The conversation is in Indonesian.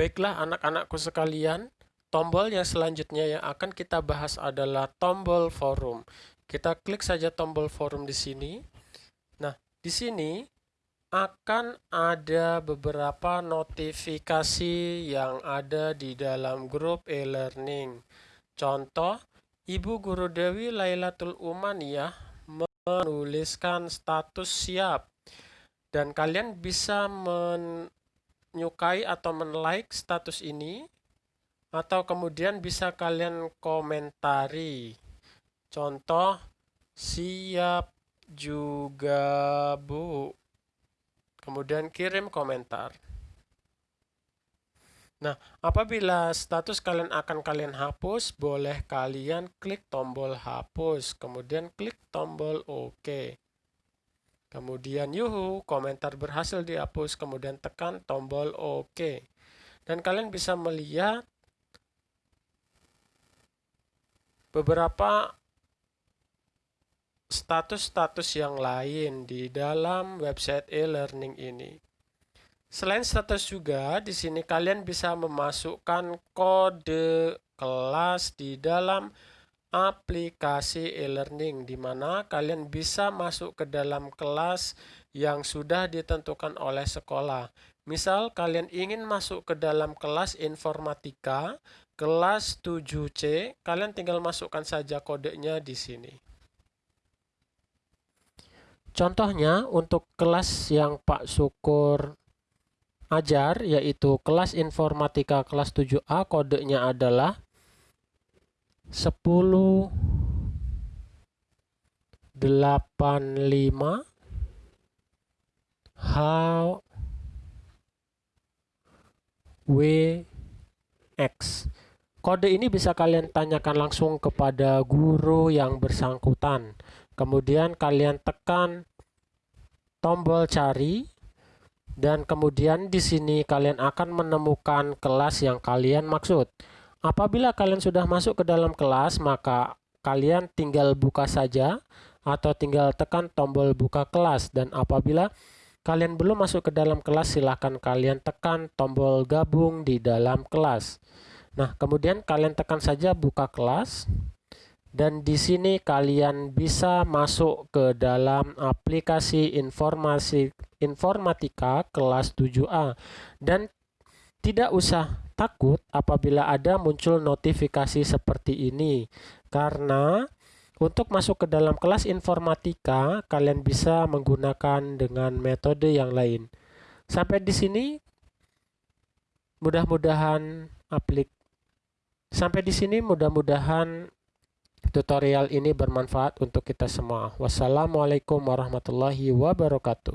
Baiklah anak-anakku sekalian, tombol yang selanjutnya yang akan kita bahas adalah tombol forum. Kita klik saja tombol forum di sini. Nah, di sini akan ada beberapa notifikasi yang ada di dalam grup e-learning. Contoh, Ibu Guru Dewi Lailatul Umaniyah menuliskan status siap. Dan kalian bisa men menyukai atau men-like status ini atau kemudian bisa kalian komentari. Contoh siap juga Bu. Kemudian kirim komentar. Nah, apabila status kalian akan kalian hapus, boleh kalian klik tombol hapus, kemudian klik tombol OK. Kemudian yuhu, komentar berhasil dihapus, kemudian tekan tombol OK. Dan kalian bisa melihat beberapa status-status yang lain di dalam website e-learning ini. Selain status juga, di sini kalian bisa memasukkan kode kelas di dalam aplikasi e-learning di mana kalian bisa masuk ke dalam kelas yang sudah ditentukan oleh sekolah. Misal kalian ingin masuk ke dalam kelas informatika, kelas 7C, kalian tinggal masukkan saja kodenya di sini. Contohnya untuk kelas yang Pak Syukur ajar yaitu kelas informatika kelas 7A kodenya adalah 10 85 H W X Kode ini bisa kalian tanyakan langsung kepada guru yang bersangkutan. Kemudian kalian tekan tombol cari dan kemudian di sini kalian akan menemukan kelas yang kalian maksud. Apabila kalian sudah masuk ke dalam kelas, maka kalian tinggal buka saja atau tinggal tekan tombol buka kelas. Dan apabila kalian belum masuk ke dalam kelas, silahkan kalian tekan tombol gabung di dalam kelas. Nah, kemudian kalian tekan saja buka kelas. Dan di sini kalian bisa masuk ke dalam aplikasi informasi informatika kelas 7A dan tidak usah takut apabila ada muncul notifikasi seperti ini karena untuk masuk ke dalam kelas informatika kalian bisa menggunakan dengan metode yang lain. Sampai di sini mudah-mudahan aplik Sampai di sini mudah-mudahan tutorial ini bermanfaat untuk kita semua. Wassalamualaikum warahmatullahi wabarakatuh.